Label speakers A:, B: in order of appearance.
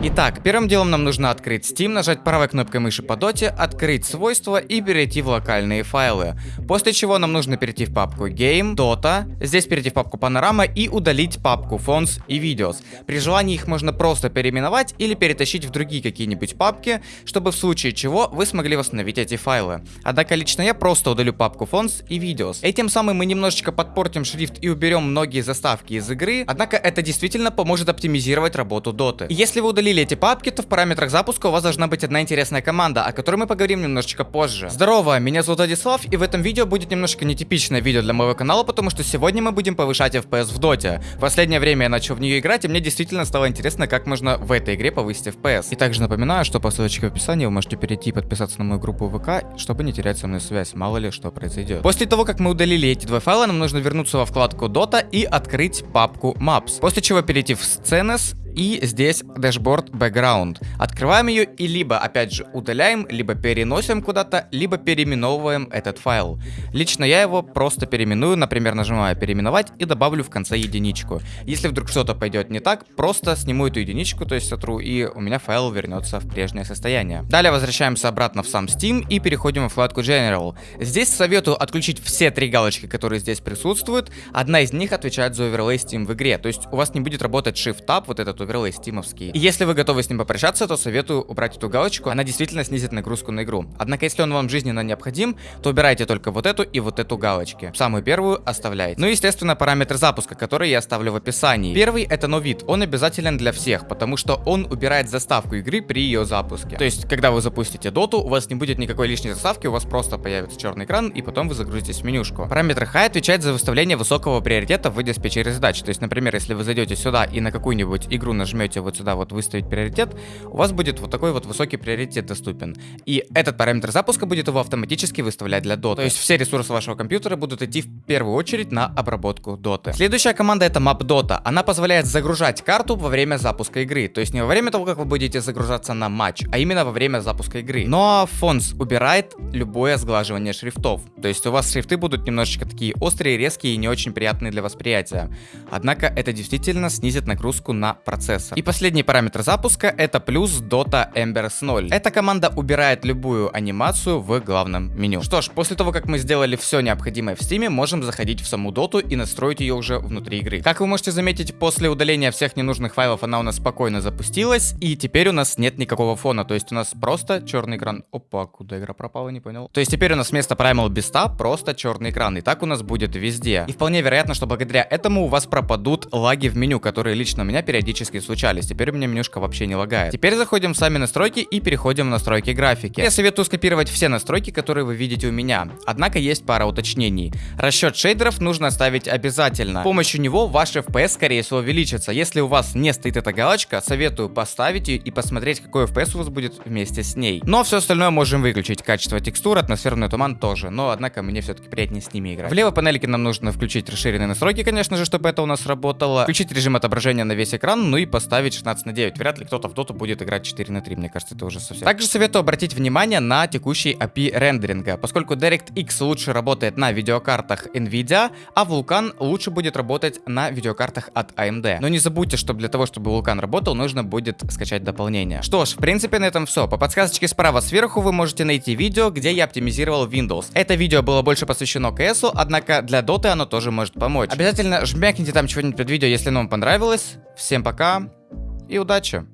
A: Итак, первым делом нам нужно открыть Steam, нажать правой кнопкой мыши по доте, открыть свойства и перейти в локальные файлы. После чего нам нужно перейти в папку Game, Dota, здесь перейти в папку Panorama и удалить папку Fonts и Videos. При желании их можно просто переименовать или перетащить в другие какие-нибудь папки, чтобы в случае чего вы смогли восстановить эти файлы. Однако лично я просто удалю папку Fonts и Videos. Этим самым мы немножечко подпортим шрифт и уберем многие заставки из игры, однако это действительно поможет оптимизировать работу. И если вы удалили удалили эти папки, то в параметрах запуска у вас должна быть одна интересная команда, о которой мы поговорим немножечко позже. Здорово, меня зовут Владислав, и в этом видео будет немножко нетипичное видео для моего канала, потому что сегодня мы будем повышать FPS в доте. В последнее время я начал в нее играть, и мне действительно стало интересно, как можно в этой игре повысить FPS. И также напоминаю, что по ссылочке в описании вы можете перейти и подписаться на мою группу ВК, чтобы не терять со мной связь, мало ли что произойдет. После того, как мы удалили эти два файла, нам нужно вернуться во вкладку Dota и открыть папку Maps. После чего перейти в Scenes и здесь dashboard background. Открываем ее и либо, опять же, удаляем, либо переносим куда-то, либо переименовываем этот файл. Лично я его просто переименую, например, нажимаю переименовать и добавлю в конце единичку. Если вдруг что-то пойдет не так, просто сниму эту единичку, то есть сотру, и у меня файл вернется в прежнее состояние. Далее возвращаемся обратно в сам Steam и переходим в вкладку General. Здесь советую отключить все три галочки, которые здесь присутствуют. Одна из них отвечает за оверлей Steam в игре, то есть у вас не будет работать Shift-Tab, вот этот оверлей стимовский. И если вы готовы с ним попрощаться, то советую убрать эту галочку, она действительно снизит нагрузку на игру. Однако, если он вам жизненно необходим, то убирайте только вот эту и вот эту галочки. Самую первую оставляйте. Ну и, естественно, параметр запуска, который я оставлю в описании. Первый это новид, он обязателен для всех, потому что он убирает заставку игры при ее запуске. То есть, когда вы запустите доту, у вас не будет никакой лишней заставки, у вас просто появится черный экран, и потом вы загрузитесь в менюшку. Параметр High отвечает за выставление высокого приоритета в диспетчере задач. То есть, например, если вы зайдете сюда и на какую-нибудь игру нажмете нажмете вот сюда вот выставить приоритет, у вас будет вот такой вот высокий приоритет доступен. И этот параметр запуска будет его автоматически выставлять для доты. То есть все ресурсы вашего компьютера будут идти в первую очередь на обработку доты. Следующая команда это map dota. Она позволяет загружать карту во время запуска игры. То есть не во время того, как вы будете загружаться на матч, а именно во время запуска игры. Но Fonts убирает любое сглаживание шрифтов. То есть у вас шрифты будут немножечко такие острые, резкие и не очень приятные для восприятия. Однако это действительно снизит нагрузку на процессор. И последний параметр запуска это плюс Dota Embers 0. Эта команда убирает любую анимацию в главном меню. Что ж, после того, как мы сделали все необходимое в Steam, можем заходить в саму доту и настроить ее уже внутри игры. Как вы можете заметить, после удаления всех ненужных файлов она у нас спокойно запустилась, и теперь у нас нет никакого фона, то есть у нас просто черный экран. Опа, куда игра пропала, не понял. То есть теперь у нас вместо Primal Beast просто черный экран, и так у нас будет везде. И вполне вероятно, что благодаря этому у вас пропадут лаги в меню, которые лично у меня периодически случаются случались. Теперь у меня менюшка вообще не лагает. Теперь заходим в сами настройки и переходим в настройки графики. Я советую скопировать все настройки, которые вы видите у меня. Однако есть пара уточнений. Расчет шейдеров нужно ставить обязательно. С помощью него ваш FPS скорее всего увеличится. Если у вас не стоит эта галочка, советую поставить ее и посмотреть, какой FPS у вас будет вместе с ней. Но все остальное можем выключить. Качество текстур, атмосферный туман тоже. Но однако мне все-таки приятнее с ними играть. В левой панельке нам нужно включить расширенные настройки, конечно же, чтобы это у нас работало. Включить режим отображения на весь экран, ну и поставить ставить 16 на 9. Вряд ли кто-то в доту будет играть 4 на 3. Мне кажется, это уже совсем. Также советую обратить внимание на текущий API рендеринга, поскольку DirectX лучше работает на видеокартах NVIDIA, а Vulkan лучше будет работать на видеокартах от AMD. Но не забудьте, что для того, чтобы Vulkan работал, нужно будет скачать дополнение. Что ж, в принципе, на этом все. По подсказочке справа сверху вы можете найти видео, где я оптимизировал Windows. Это видео было больше посвящено CS, однако для доты оно тоже может помочь. Обязательно жмякните там чего-нибудь под видео, если оно вам понравилось. Всем пока и удачи!